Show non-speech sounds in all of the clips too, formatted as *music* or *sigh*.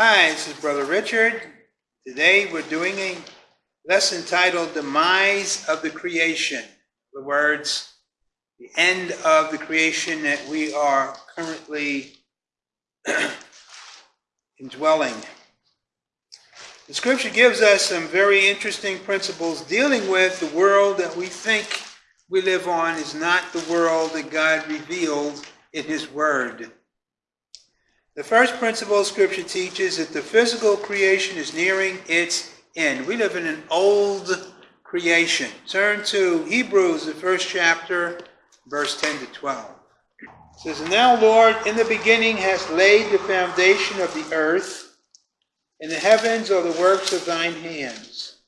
Hi, this is Brother Richard. Today we're doing a lesson titled Demise of the Creation. The words, the end of the creation that we are currently *clears throat* indwelling. The scripture gives us some very interesting principles dealing with the world that we think we live on is not the world that God revealed in His Word. The first principle Scripture teaches that the physical creation is nearing its end. We live in an old creation. Turn to Hebrews, the first chapter, verse 10 to 12. It says, now, Lord, in the beginning hast laid the foundation of the earth, and the heavens are the works of thine hands.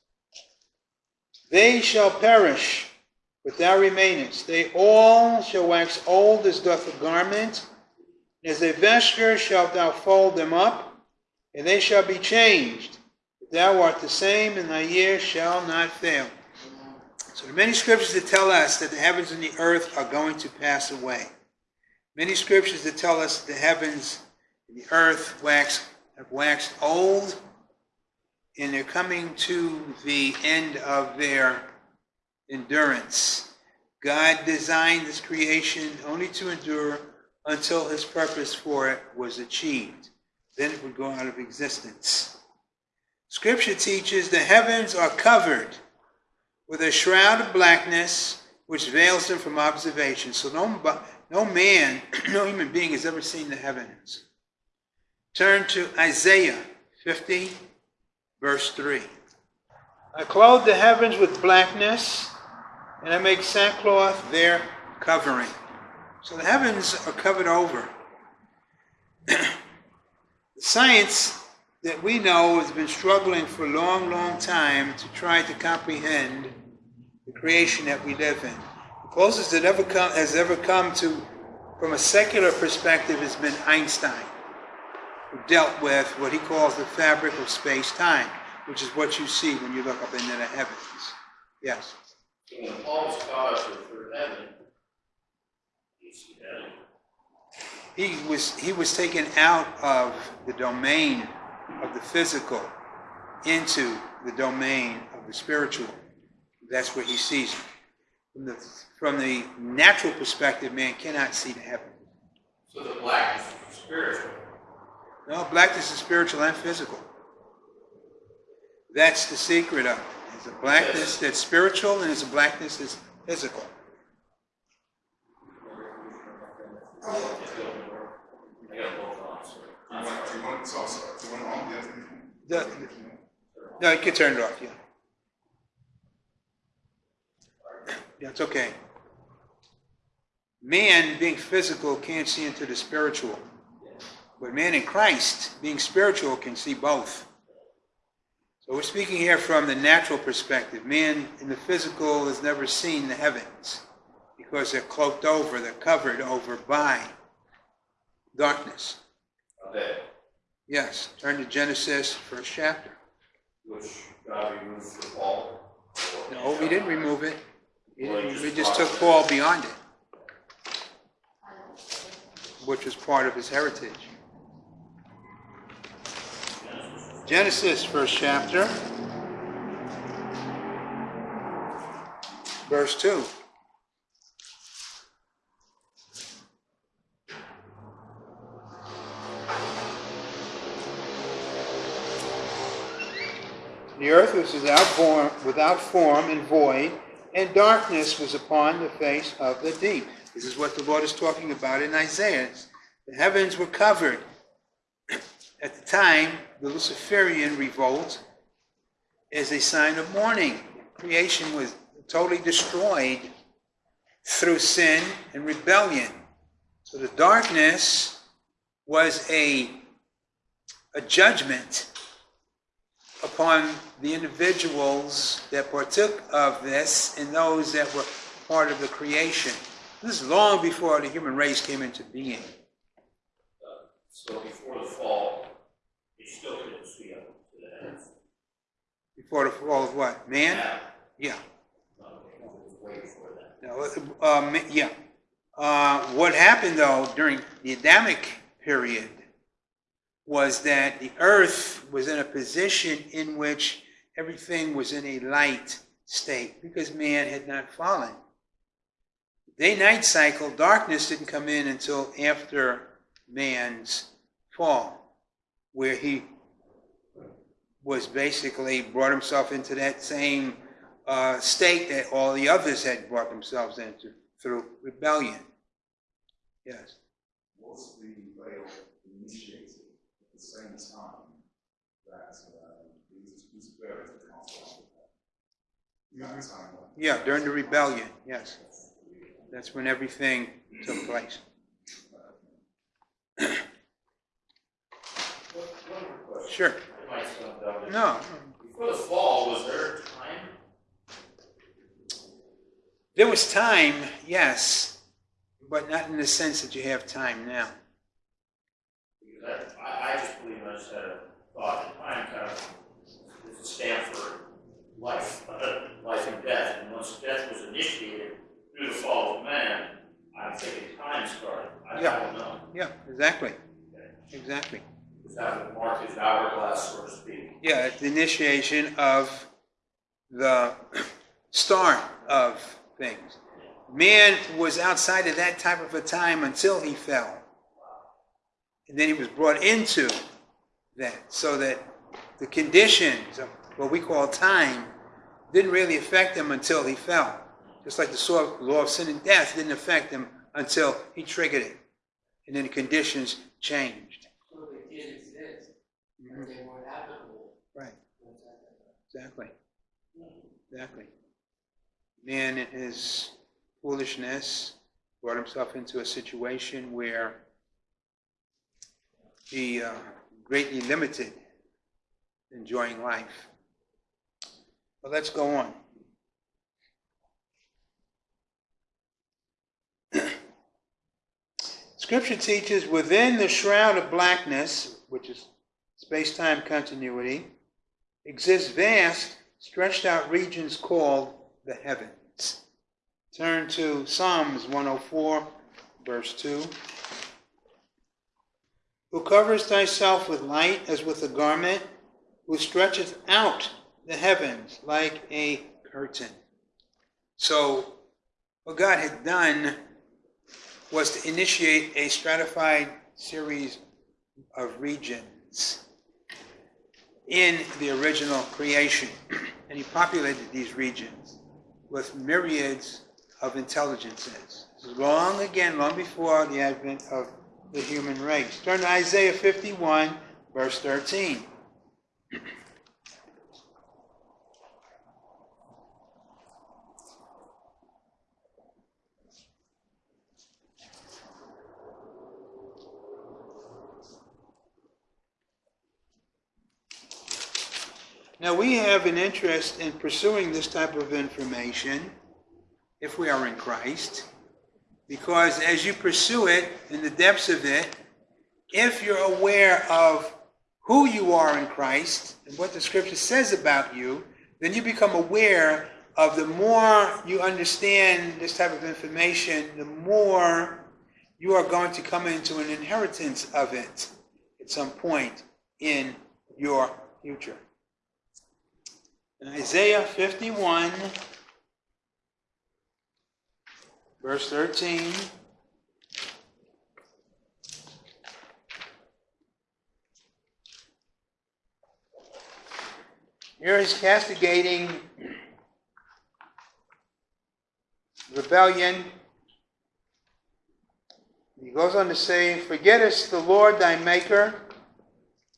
They shall perish but thou remainest. They all shall wax old as doth a garment, and as a vesture shalt thou fold them up, and they shall be changed. But thou art the same, and thy years shall not fail. So there are many scriptures that tell us that the heavens and the earth are going to pass away. Many scriptures that tell us that the heavens and the earth wax, have waxed old, and they're coming to the end of their endurance. God designed this creation only to endure until his purpose for it was achieved. Then it would go out of existence. Scripture teaches the heavens are covered with a shroud of blackness which veils them from observation. So no, no man, *clears throat* no human being has ever seen the heavens. Turn to Isaiah 50, verse 3. I clothe the heavens with blackness and I make sackcloth their covering. So the heavens are covered over. *clears throat* The science that we know has been struggling for a long, long time to try to comprehend the creation that we live in. The closest that ever come, has ever come to, from a secular perspective, has been Einstein, who dealt with what he calls the fabric of space-time, which is what you see when you look up into the heavens. Yes when Paul scholarship for heaven, he was he was taken out of the domain of the physical into the domain of the spiritual. That's where he sees it. From the from the natural perspective, man cannot see the heaven. So the blackness is spiritual. No, blackness is spiritual and physical. That's the secret of it. There's a blackness that's spiritual and there's a blackness that's physical. The, no, you can turn it off, yeah. Yeah, it's okay. Man, being physical, can't see into the spiritual. But man in Christ, being spiritual, can see both. So we're speaking here from the natural perspective. Man in the physical has never seen the heavens because they're cloaked over, they're covered over by darkness. Okay. Yes. Turn to Genesis, first chapter. Which uh, God removed for Paul? No, we didn't remove it. We just took Paul beyond it, which was part of his heritage. Genesis, first chapter, verse 2. The earth was without form, without form and void, and darkness was upon the face of the deep. This is what the Lord is talking about in Isaiah. The heavens were covered, *clears throat* at the time, the Luciferian revolt is a sign of mourning. Creation was totally destroyed through sin and rebellion. So the darkness was a, a judgment upon the individuals that partook of this and those that were part of the creation. This is long before the human race came into being. Uh, so before the fall, still couldn't see up to the heavens. Before the fall of what? Man? Yeah. Yeah. way before that. No, um, yeah. Uh, what happened though during the Adamic period was that the earth was in a position in which everything was in a light state because man had not fallen. Day night cycle, darkness didn't come in until after man's fall, where he was basically brought himself into that same uh, state that all the others had brought themselves into through rebellion. Yes. mostly fail initiated at the same time that uh, these, these parents council. That time, Yeah, during the rebellion, yes. That's when everything took place. One one more question. *clears throat* Sure. It might sound dumb. No, Before the fall, was there time? there was time, yes, but not in the sense that you have time now. Because I, I, just believe I just had a thought that time kind of is a stamp for life, uh, life and death. And once death was initiated through the fall of man, I'm thinking time started. I Yeah. don't know. Yeah, exactly. Exactly. Is that would mark his hourglass, so to speak? Yeah, it's the initiation of the *clears throat* start of things. Man was outside of that type of a time until he fell. And then he was brought into that so that the conditions of what we call time didn't really affect him until he fell. Just like the law of sin and death didn't affect him until he triggered it. And then the conditions changed. So they did exist, but they weren't applicable. Right. Exactly. Exactly. Man, in his foolishness, brought himself into a situation where he uh, greatly limited enjoying life. But let's go on. *clears throat* Scripture teaches within the shroud of blackness, which is space time continuity, exists vast, stretched out regions called the heavens. Turn to Psalms 104, verse 2. Who covers thyself with light as with a garment, who stretcheth out the heavens like a curtain. So, what God had done was to initiate a stratified series of regions in the original creation. *clears throat* And he populated these regions with myriads of intelligences. Long again, long before the advent of the human race. Turn to Isaiah 51, verse 13. *clears throat* Now, we have an interest in pursuing this type of information if we are in Christ, because as you pursue it in the depths of it, if you're aware of who you are in Christ and what the scripture says about you, then you become aware of the more you understand this type of information, the more you are going to come into an inheritance of it at some point in your future. In Isaiah 51, verse 13. Here he's castigating rebellion. He goes on to say, Forgettest the Lord thy Maker,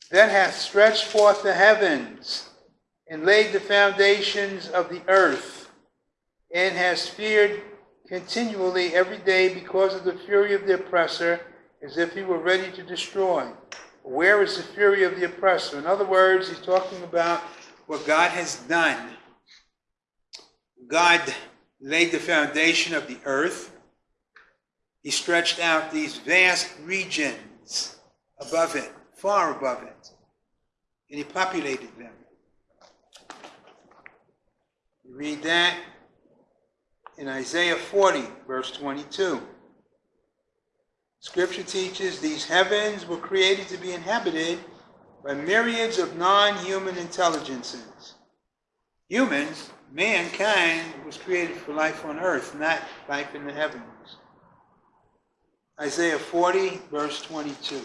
that hath stretched forth the heavens and laid the foundations of the earth, and has feared continually every day because of the fury of the oppressor, as if he were ready to destroy. Where is the fury of the oppressor? In other words, he's talking about what God has done. God laid the foundation of the earth. He stretched out these vast regions above it, far above it, and he populated them. Read that in Isaiah 40, verse 22. Scripture teaches these heavens were created to be inhabited by myriads of non-human intelligences. Humans, mankind, was created for life on earth, not life in the heavens. Isaiah 40, verse 22.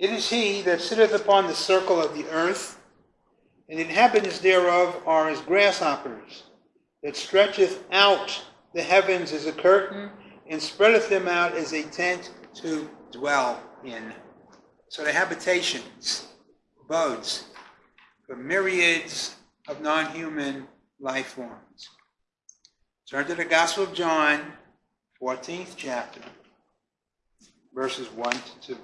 It is he that sitteth upon the circle of the earth, and the inhabitants thereof are as grasshoppers, that stretcheth out the heavens as a curtain, and spreadeth them out as a tent to dwell in. So the habitations, abodes, for myriads of non-human life forms. Turn to the Gospel of John, 14th chapter, verses 1 to 2.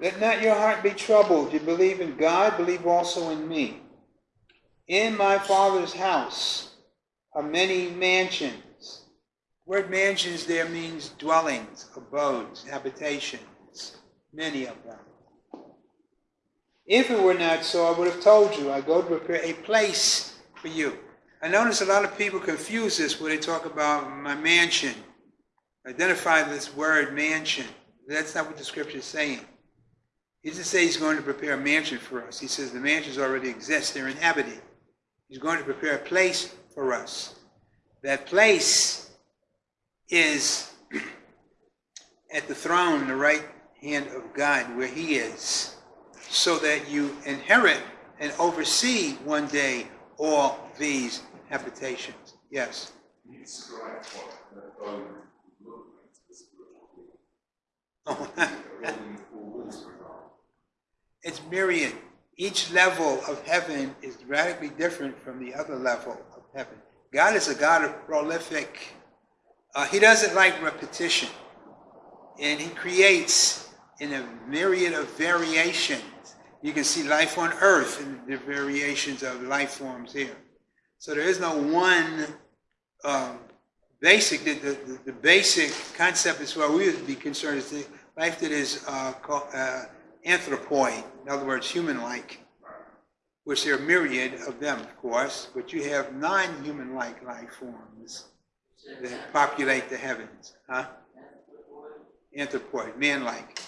Let not your heart be troubled. You believe in God, believe also in me. In my Father's house are many mansions. The word mansions there means dwellings, abodes, habitations, many of them. If it were not so, I would have told you, I go to prepare a place for you. I notice a lot of people confuse this when they talk about my mansion. Identify this word mansion. That's not what the scripture is saying. He doesn't say he's going to prepare a mansion for us. He says the mansions already exist, they're inhabited. He's going to prepare a place for us. That place is *clears throat* at the throne, the right hand of God, where He is, so that you inherit and oversee one day all these habitations. Yes. Can *laughs* *laughs* it's myriad. Each level of heaven is radically different from the other level of heaven. God is a God of prolific. Uh, he doesn't like repetition, and He creates in a myriad of variations. You can see life on Earth and the variations of life forms here. So there is no one um, basic. The, the, the basic concept, as far as we would be concerned, is the life that is uh, called, uh, anthropoid, in other words, human-like, which there are myriad of them, of course, but you have non-human-like life forms that populate the heavens, huh? Anthropoid, man-like.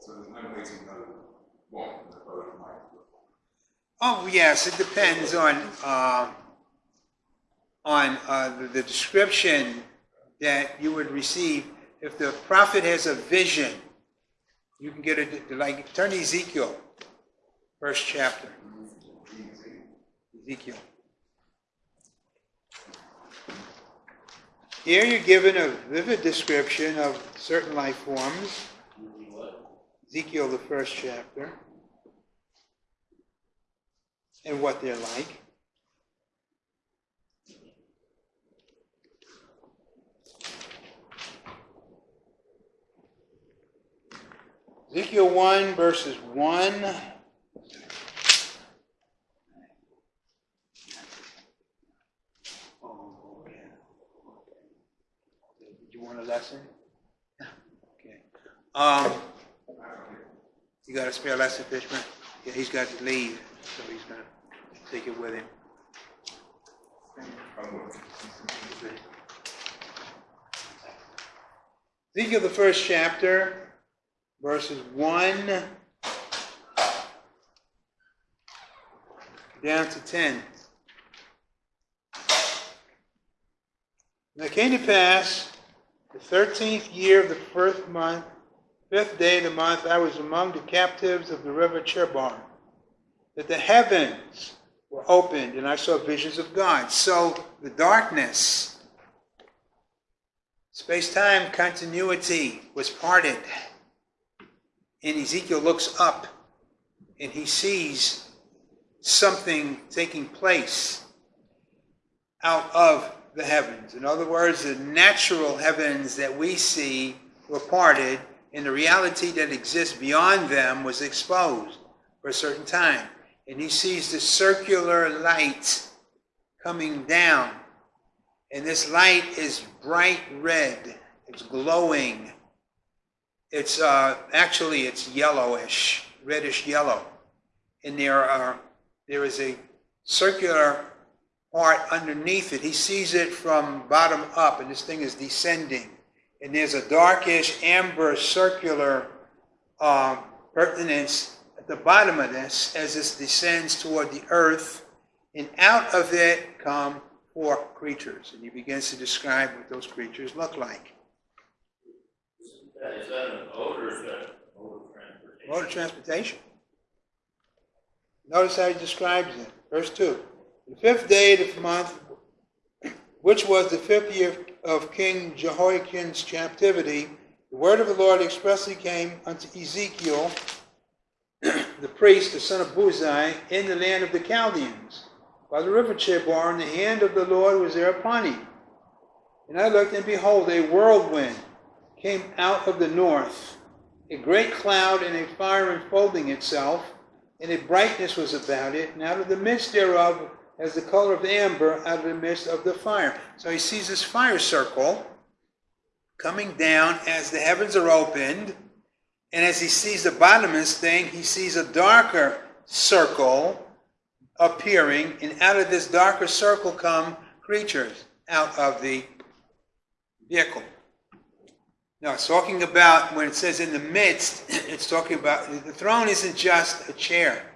So there's no way to know what the bone might. Oh yes, it depends on uh, on uh, the, the description that you would receive. If the prophet has a vision, you can get it like turn to Ezekiel, first chapter. Ezekiel. Here you're given a vivid description of certain life forms. Ezekiel, the first chapter, and what they're like. Ezekiel 1, verses 1. Oh, okay. Did you want a lesson? Okay. Um, you got a spare lesson, Fishman? Yeah, he's got to leave, so he's gonna take it with him. Ezekiel, the first chapter, verses 1 down to 10. And it came to pass, the thirteenth year of the first month, fifth day of the month, I was among the captives of the river Chebar, that the heavens were opened, and I saw visions of God. So the darkness, space time continuity was parted. And Ezekiel looks up and he sees something taking place out of the heavens. In other words, the natural heavens that we see were parted, and the reality that exists beyond them was exposed for a certain time. And he sees the circular light coming down. And this light is bright red. It's glowing. It's uh, actually it's yellowish, reddish yellow. And there are there is a circular part underneath it. He sees it from bottom up, and this thing is descending. And there's a darkish amber circular uh, pertinence at the bottom of this as this descends toward the earth. And out of it come four creatures. And he begins to describe what those creatures look like. Is that or is that transportation? Transportation. Notice how he describes it. Verse 2. The fifth day of the month, which was the fifth year of King Jehoiakim's captivity, the word of the Lord expressly came unto Ezekiel, the priest, the son of Buzi, in the land of the Chaldeans. By the river Chebar, and the hand of the Lord was there upon him. And I looked, and behold, a whirlwind came out of the north, a great cloud and a fire enfolding itself, and a brightness was about it, and out of the midst thereof as the color of amber out of the midst of the fire. So he sees this fire circle coming down as the heavens are opened, and as he sees the bottom of this thing, he sees a darker circle appearing, and out of this darker circle come creatures out of the vehicle. Now, it's talking about when it says in the midst, *clears throat* it's talking about the throne isn't just a chair,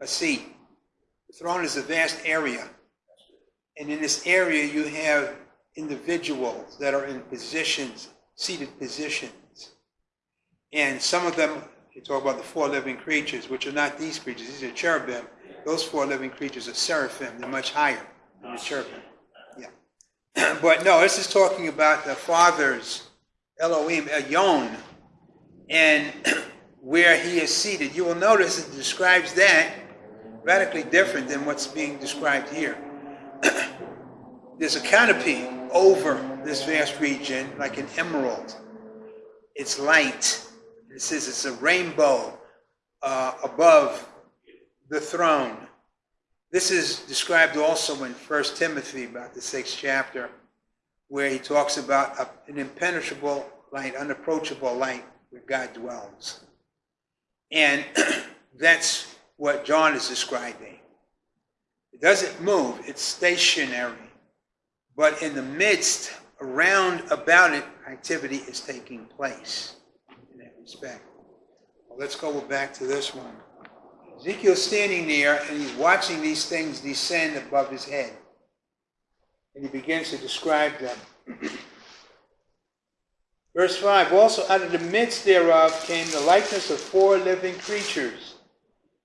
a seat. The throne is a vast area. And in this area, you have individuals that are in positions, seated positions. And some of them, you talk about the four living creatures, which are not these creatures, these are cherubim. Those four living creatures are seraphim, they're much higher than the cherubim. Yeah. *clears throat* but no, this is talking about the Father's Elohim, Elyon, and *clears throat* where he is seated. You will notice it describes that radically different than what's being described here. *clears throat* There's a canopy over this vast region, like an emerald. It's light. It says it's a rainbow uh, above the throne. This is described also in 1 Timothy, about the sixth chapter, where he talks about a, an impenetrable light, unapproachable light where God dwells. And *clears throat* that's what John is describing. It doesn't move, it's stationary. But in the midst, around about it, activity is taking place in that respect. Well, let's go back to this one. Ezekiel's standing there and he's watching these things descend above his head. And he begins to describe them. Verse 5 Also out of the midst thereof came the likeness of four living creatures.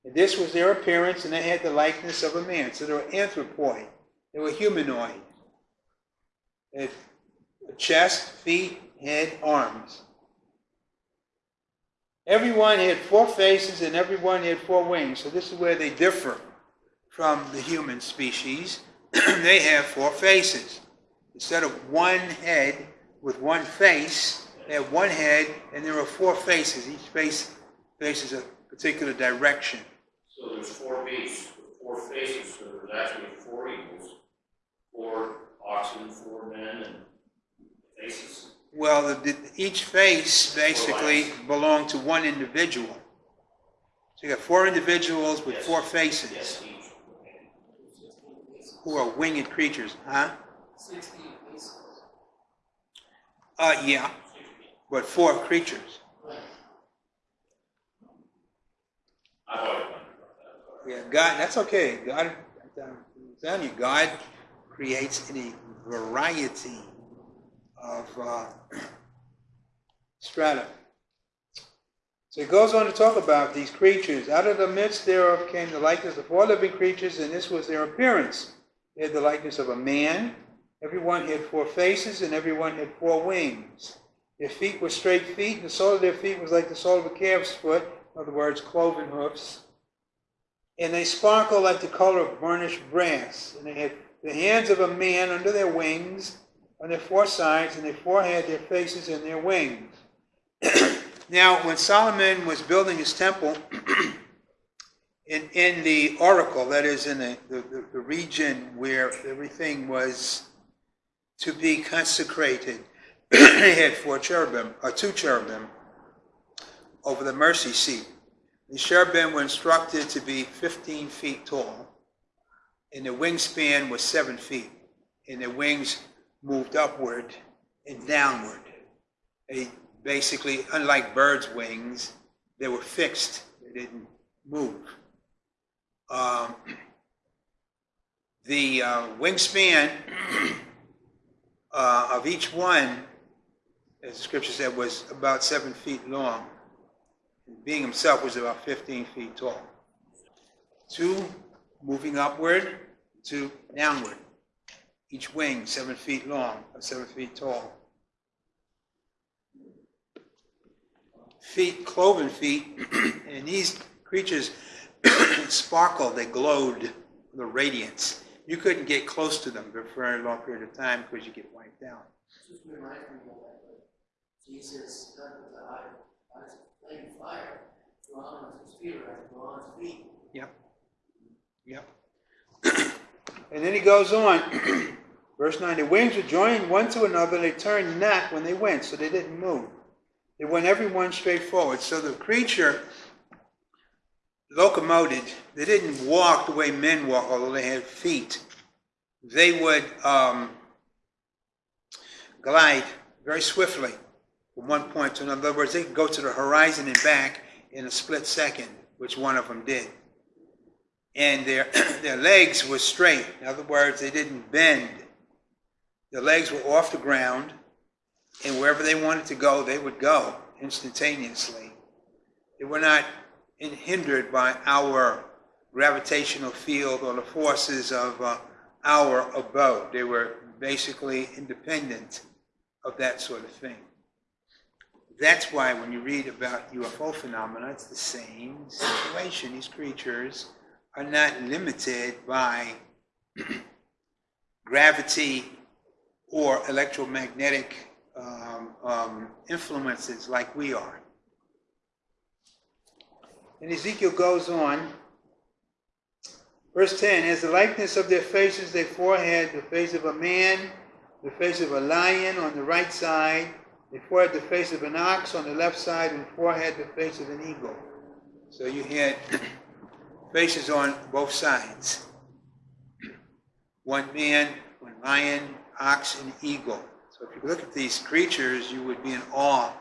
And this was their appearance, and they had the likeness of a man. So they were anthropoid, they were humanoid. They had a chest, feet, head, arms. Everyone had four faces and everyone had four wings. So this is where they differ from the human species. *clears throat* they have four faces. Instead of one head with one face, they have one head and there are four faces. Each face faces a particular direction. So there's four beasts with four faces, so there's actually four eagles, four oxen, four men, and faces. Well, the, the, each face basically belonged to one individual. So you got four individuals with Yes. four faces Yes. Who are winged creatures, huh? Sixteen pieces. Uh, yeah, but four creatures. Right. I've always wondered about that. Yeah, God, that's okay. God, I'm telling you, God creates a variety of uh, *clears throat* strata. So it goes on to talk about these creatures. Out of the midst thereof came the likeness of four living creatures, and this was their appearance. They had the likeness of a man. Everyone had four faces, and everyone had four wings. Their feet were straight feet, and the sole of their feet was like the sole of a calf's foot, in other words, cloven hoofs. And they sparkled like the color of burnished brass. And they had the hands of a man under their wings, on their four sides, and their forehead, their faces, and their wings. *clears throat* now, when Solomon was building his temple, *clears throat* in, in the oracle, that is, in the, the, the region where everything was to be consecrated, *clears throat* they had four cherubim, or two cherubim, over the mercy seat. The cherubim were instructed to be 15 feet tall, and the wingspan was 7 feet, and the wings moved upward and downward. They basically, unlike birds' wings, they were fixed, they didn't move. Um, the uh, wingspan *clears throat* uh, of each one, as the scripture said, was about seven feet long. Being himself was about 15 feet tall. Two moving upward, two downward. Each wing seven feet long, or seven feet tall. Feet, cloven feet, *clears throat* and these creatures *coughs* sparkled, they glowed, the radiance. You couldn't get close to them for a very long period of time because you get wiped out. Just reminds me of that, Jesus, with the eye, of flame fire, drawn on his feet, like bronze feet. Yep. Yep. *coughs* and then he goes on. *coughs* Verse 9 The wings were joined one to another, and they turned not when they went, so they didn't move. They went every one straight forward. So the creature locomoted, they didn't walk the way men walk, although they had feet. They would um, glide very swiftly from one point to another. In other words, they could go to the horizon and back in a split second, which one of them did. And their, *clears throat* their legs were straight. In other words, they didn't bend. Their legs were off the ground, and wherever they wanted to go, they would go instantaneously. They were not hindered by our gravitational field or the forces of uh, our abode. They were basically independent of that sort of thing. That's why when you read about UFO phenomena, it's the same situation. These creatures are not limited by *clears throat* gravity or electromagnetic um, um, influences like we are. And Ezekiel goes on. Verse 10 As the likeness of their faces, their forehead, the face of a man, the face of a lion on the right side, they forehead the face of an ox on the left side, and forehead the face of an eagle. So you had *clears throat* faces on both sides. One man, one lion, ox, and eagle. So if you look at these creatures, you would be in awe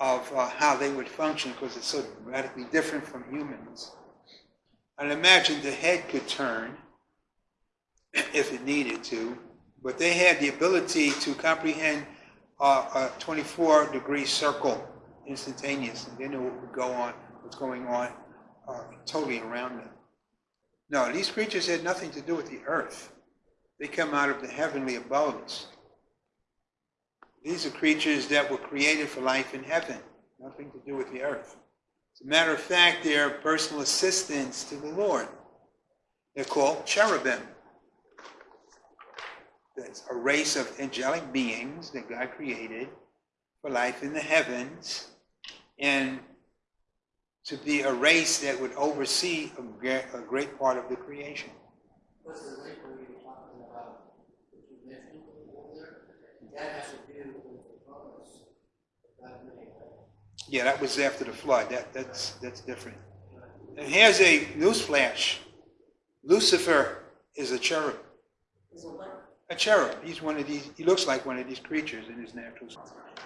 of uh, how they would function because it's so radically different from humans. And imagine the head could turn if it needed to, but they had the ability to comprehend uh, a 24 degree circle instantaneously. They knew what would go on, what's going on uh, totally around them. No, these creatures had nothing to do with the earth. They come out of the heavenly abodes. These are creatures that were created for life in heaven, nothing to do with the earth. As a matter of fact, they are personal assistants to the Lord. They're called cherubim. That's a race of angelic beings that God created for life in the heavens and to be a race that would oversee a great, part of the creation. That has to do with the promise that God made, right? Yeah, that was after the flood. That, that's, that's different. And here's a newsflash. Lucifer is a cherub. Is it what? A cherub. He's one of these, he looks like one of these creatures in his natural state.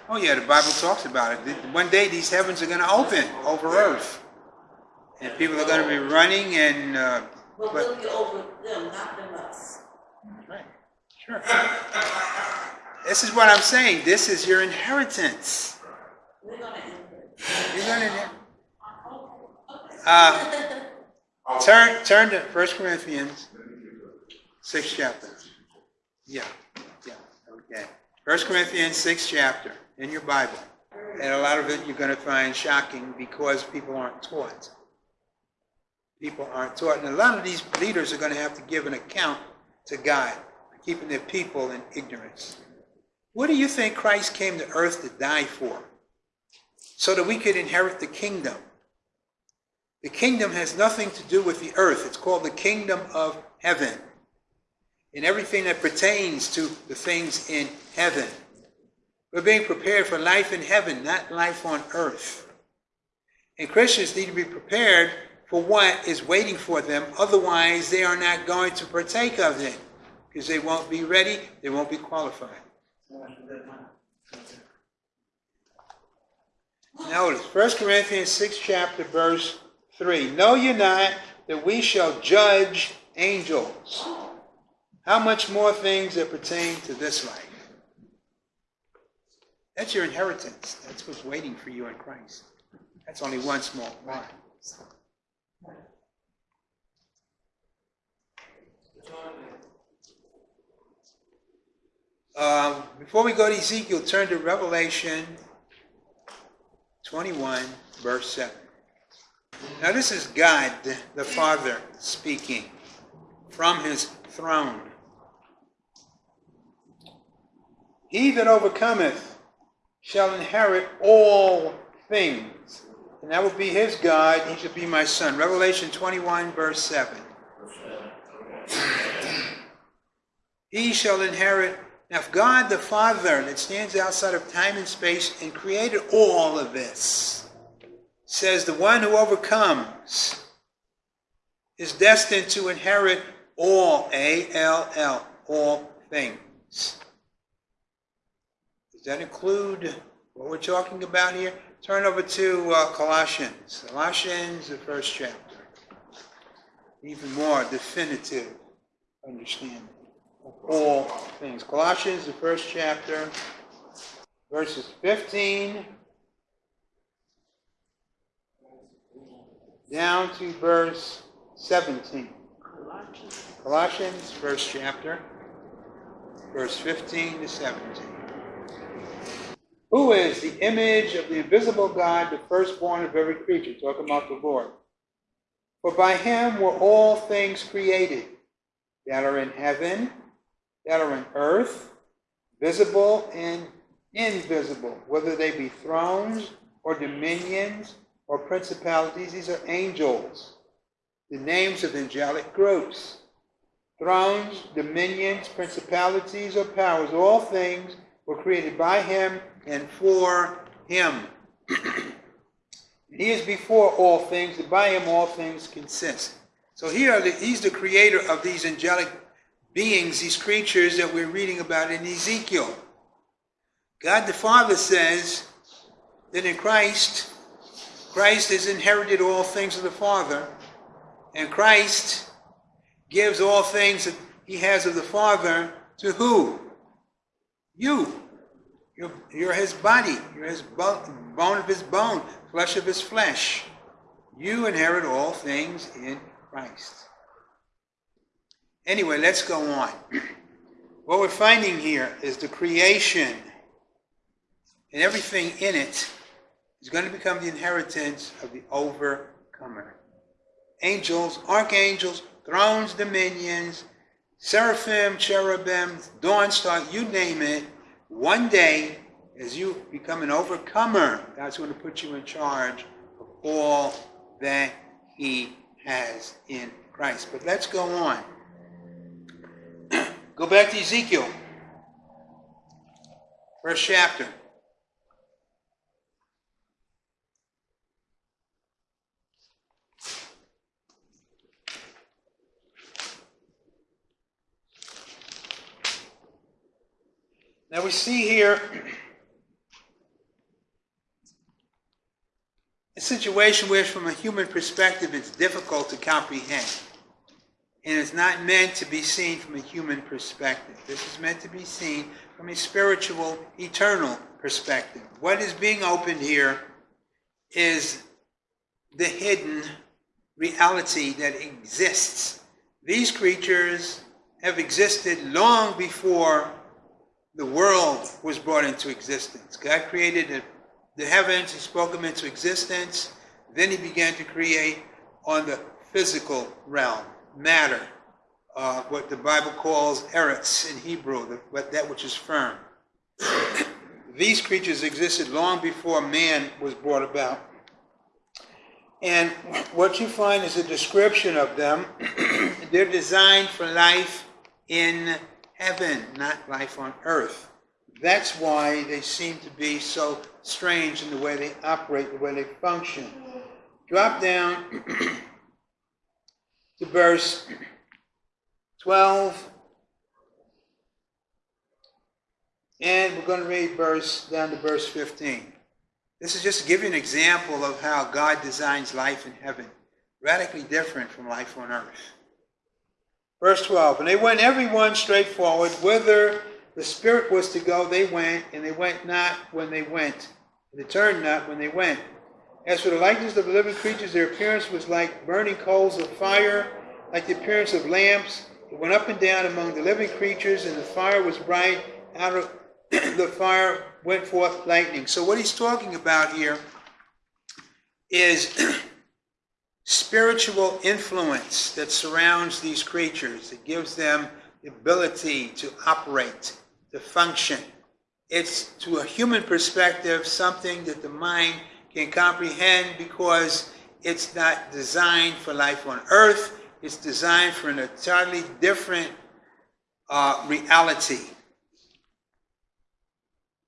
Oh yeah, the Bible talks about it. One day these heavens are going to open over earth. And people are going to be running and, uh, But but, we'll be over them, not them us. right, sure. This is what I'm saying. This is your inheritance. We're gonna enter. You learning it? Uh, turn, turn to 1 Corinthians, 6th chapter. Yeah, yeah, okay. 1 Corinthians, 6th chapter, in your Bible. And a lot of it you're going to find shocking because people aren't taught. People aren't taught. And a lot of these leaders are going to have to give an account to God for keeping their people in ignorance. What do you think Christ came to earth to die for? So that we could inherit the kingdom. The kingdom has nothing to do with the earth. It's called the kingdom of heaven. And everything that pertains to the things in heaven. We're being prepared for life in heaven, not life on earth. And Christians need to be prepared for what is waiting for them. Otherwise, they are not going to partake of it because they won't be ready, they won't be qualified. Notice 1 Corinthians 6 chapter verse 3. Know ye not that we shall judge angels? How much more things that pertain to this life? That's your inheritance. That's what's waiting for you in Christ. That's only one small part. Um, before we go to Ezekiel, turn to Revelation 21, verse 7. Now, this is God, the Father, speaking from his throne. He that overcometh shall inherit all things. And that will be his God. He shall be my son. Revelation 21, verse 7. He shall inherit. Now, if God the Father, that stands outside of time and space and created all of this, says the one who overcomes is destined to inherit all, A L L, all things. Does that include what we're talking about here? Turn over to uh, Colossians. Colossians, the first chapter. Even more definitive understanding of all things. Colossians, the first chapter, verses 15 down to verse 17. Colossians, first chapter, verse 15 to 17. Who is the image of the invisible God, the firstborn of every creature? Talking about the Lord. For by him were all things created that are in heaven, that are in earth, visible and invisible, whether they be thrones or dominions or principalities. These are angels, the names of angelic groups. Thrones, dominions, principalities, or powers, all things were created by him and for him. *clears throat* he is before all things, and by him all things consist. So here, he's the creator of these angelic beings, these creatures that we're reading about in Ezekiel. God the Father says that in Christ, Christ has inherited all things of the Father, and Christ gives all things that he has of the Father to who? You. You're, you're his body. You're his bone, bone of his bone, flesh of his flesh. You inherit all things in Christ. Anyway, let's go on. What we're finding here is the creation and everything in it is going to become the inheritance of the overcomer. Angels, archangels, thrones, dominions, seraphim, cherubim, dawn star, you name it. One day, as you become an overcomer, God's going to put you in charge of all that He has in Christ. But let's go on. Go back to Ezekiel, first chapter. Now we see here a situation where, from a human perspective, it's difficult to comprehend. And it's not meant to be seen from a human perspective. This is meant to be seen from a spiritual, eternal perspective. What is being opened here is the hidden reality that exists. These creatures have existed long before the world was brought into existence. God created the, heavens, He spoke them into existence. Then He began to create on the physical realm, matter, uh, what the Bible calls eretz in Hebrew, the, that which is firm. These creatures existed long before man was brought about. And what you find is a description of them. *clears throat* They're designed for life in heaven, not life on earth. That's why they seem to be so strange in the way they operate, the way they function. Drop down *clears throat* to verse 12. And we're going to read verse down to verse 15. This is just to give you an example of how God designs life in heaven. Radically different from life on earth. Verse 12. And they went every one straight forward. Whither the Spirit was to go, they went, and they went not when they went. And they turned not when they went. As for the likeness of the living creatures, their appearance was like burning coals of fire, like the appearance of lamps. It went up and down among the living creatures, and the fire was bright. Out of *coughs* the fire went forth lightning. So, what he's talking about here is *coughs* spiritual influence that surrounds these creatures. It gives them the ability to operate, to function. It's, to a human perspective, something that the mind can comprehend because it's not designed for life on earth. It's designed for an entirely different uh, reality.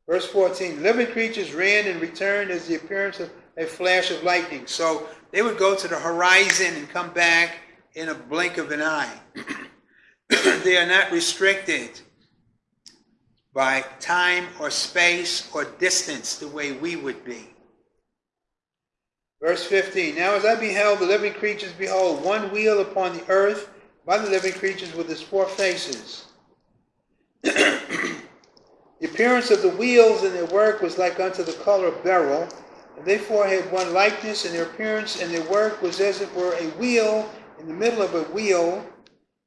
Verse 14 Living creatures ran and returned as the appearance of a flash of lightning. So they would go to the horizon and come back in a blink of an eye. *clears throat* they are not restricted by time or space or distance the way we would be. Verse 15 Now as I beheld the living creatures, behold, one wheel upon the earth by the living creatures with its four faces. *clears throat* the appearance of the wheels and their work was like unto the color of beryl, and they four had one likeness, and their appearance and their work was as it were a wheel in the middle of a wheel.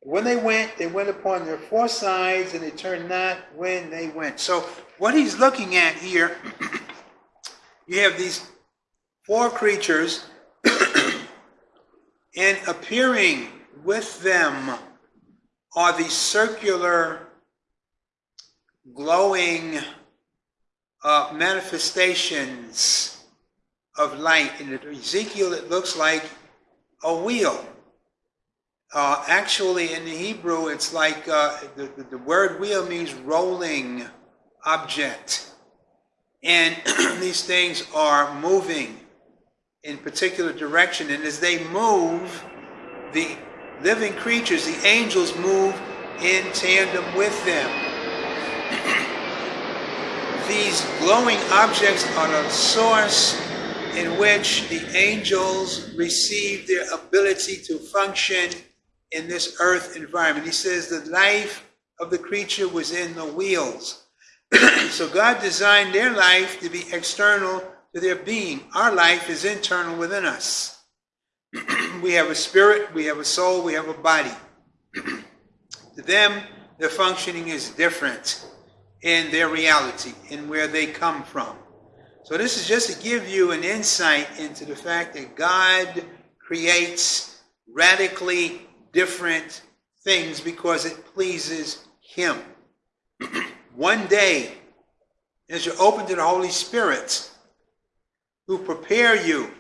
When they went, they went upon their four sides, and they turned not when they went. So, what he's looking at here, *clears throat* you have these four creatures, *clears throat* and appearing with them are the circular, glowing uh, manifestations of light. In Ezekiel, it looks like a wheel. Uh, actually, in the Hebrew, it's like uh, the, the, the word wheel means rolling object. And *clears throat* these things are moving in particular direction. And as they move, the living creatures, the angels, move in tandem with them. *clears throat* These glowing objects are a source in which the angels receive their ability to function in this earth environment. He says the life of the creature was in the wheels. *clears throat* so God designed their life to be external to their being. Our life is internal within us. *clears throat* we have a spirit, we have a soul, we have a body. *clears throat* to them, their functioning is different in their reality, in where they come from. So, this is just to give you an insight into the fact that God creates radically different things because it pleases Him. *clears throat* One day, as you're open to the Holy Spirit, who prepare you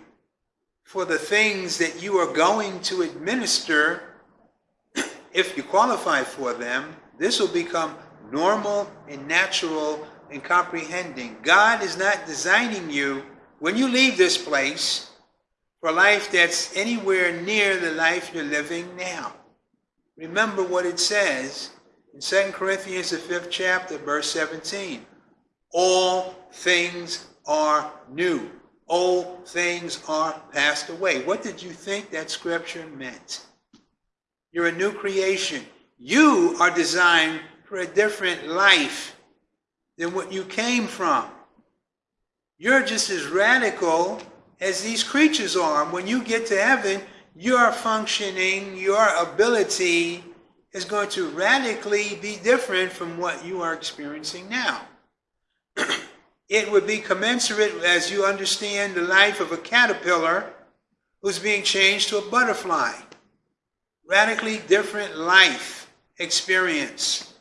for the things that you are going to administer *clears throat* if you qualify for them, this will become normal and natural and comprehending. God is not designing you when you leave this place for a life that's anywhere near the life you're living now. Remember what it says in 2 Corinthians, the fifth chapter, verse 17. All things are new old things are passed away. What did you think that scripture meant? You're a new creation. You are designed for a different life than what you came from. You're just as radical as these creatures are. When you get to heaven, your functioning, your ability is going to radically be different from what you are experiencing now. *clears throat* it would be commensurate as you understand the life of a caterpillar who's being changed to a butterfly. Radically different life experience.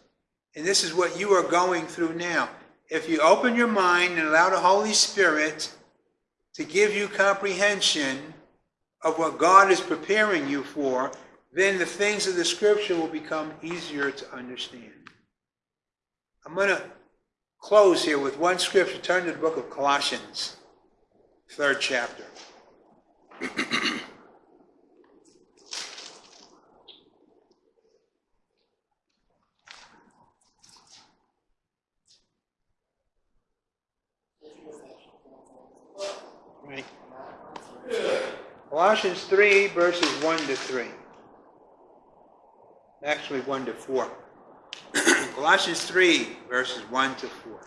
And this is what you are going through now. If you open your mind and allow the Holy Spirit to give you comprehension of what God is preparing you for, then the things of the scripture will become easier to understand. I'm going to close here with one scripture. Turn to the book of Colossians, third chapter. right. Colossians 3, verses 1 to 3 actually 1 to 4. *clears throat* Colossians 3, verses 1 to 4.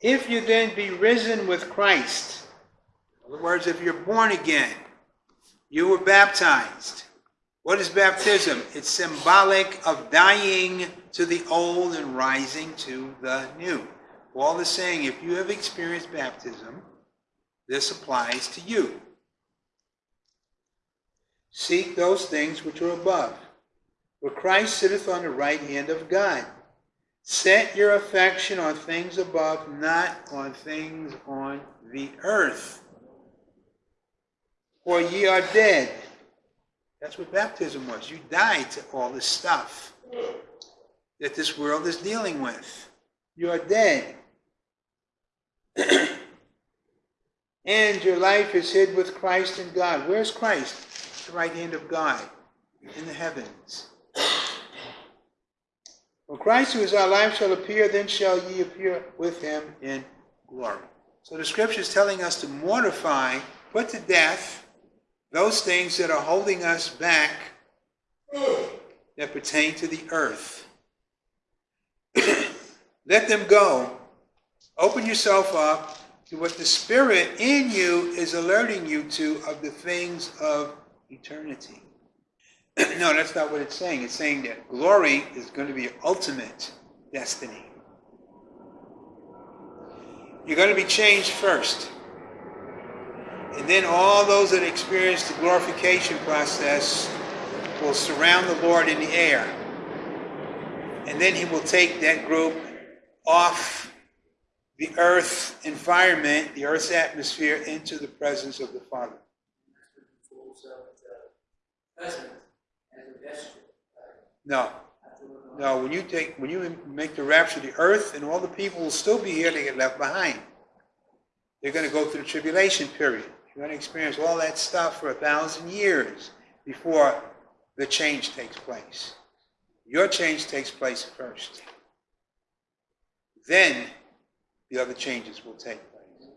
If you then be risen with Christ, in other words, if you're born again, you were baptized. What is baptism? It's symbolic of dying to the old and rising to the new. Paul is saying if you have experienced baptism, this applies to you. Seek those things which are above, where Christ sitteth on the right hand of God. Set your affection on things above, not on things on the earth. For ye are dead. That's what baptism was. You died to all this stuff that this world is dealing with. You are dead. *coughs* and your life is hid with Christ in God. Where's Christ? The right hand of God in the heavens. *coughs* When Christ, who is our life, shall appear, then shall ye appear with him in glory. So the scripture is telling us to mortify, put to death, those things that are holding us back that pertain to the earth. *coughs* Let them go. Open yourself up to what the Spirit in you is alerting you to of the things of eternity. *clears throat* no, that's not what it's saying. It's saying that glory is going to be your ultimate destiny. You're going to be changed first. And then all those that experience the glorification process will surround the Lord in the air. And then he will take that group off the earth environment, the earth's atmosphere, into the presence of the Father. No. No, when you take when you make the rapture the earth and all the people will still be here, they get left behind. They're going to go through the tribulation period. You're going to experience all that stuff for a thousand years before the change takes place. Your change takes place first. Then the other changes will take place.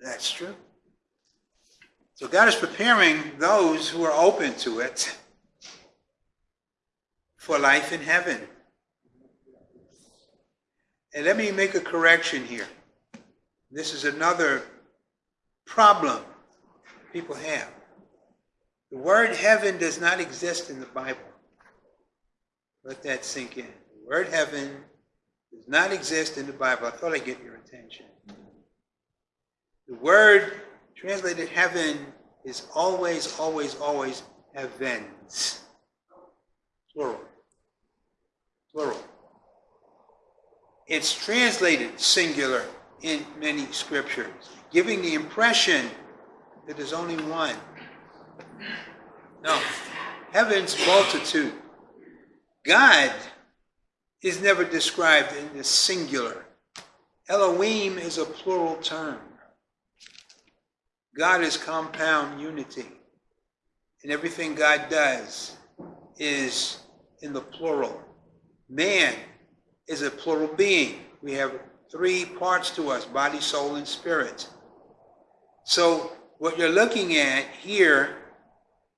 That's true. So God is preparing those who are open to it for life in heaven. And let me make a correction here. This is another problem people have. The word heaven does not exist in the Bible. Let that sink in. The word heaven does not exist in the Bible. I thought I'd get your attention. The word translated heaven is always, always, always heavens. Plural. Plural. It's translated singular in many scriptures, giving the impression that there's only one. No. Heaven's multitude. God is never described in the singular. Elohim is a plural term. God is compound unity. And everything God does is in the plural. Man is a plural being. We have three parts to us body, soul, and spirit. So what you're looking at here,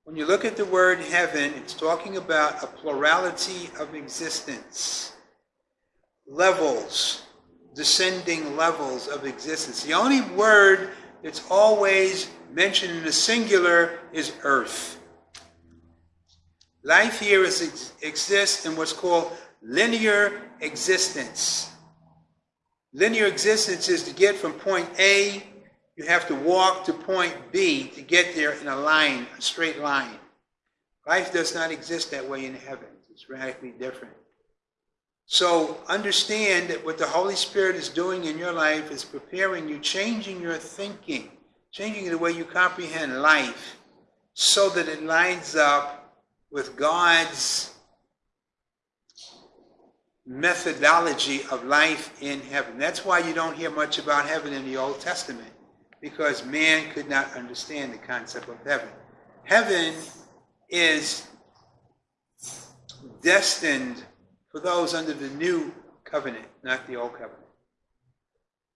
when you look at the word heaven, it's talking about a plurality of existence, levels, descending levels of existence. The only word that's always mentioned in the singular is earth. Life here is, exists in what's called linear existence. Linear existence is to get from point A, you have to walk to point B to get there in a line, a straight line. Life does not exist that way in heaven. It's radically different. So understand that what the Holy Spirit is doing in your life is preparing you, changing your thinking, changing the way you comprehend life so that it lines up with God's methodology of life in heaven. That's why you don't hear much about heaven in the Old Testament, because man could not understand the concept of heaven. Heaven is destined for those under the new covenant, not the old covenant.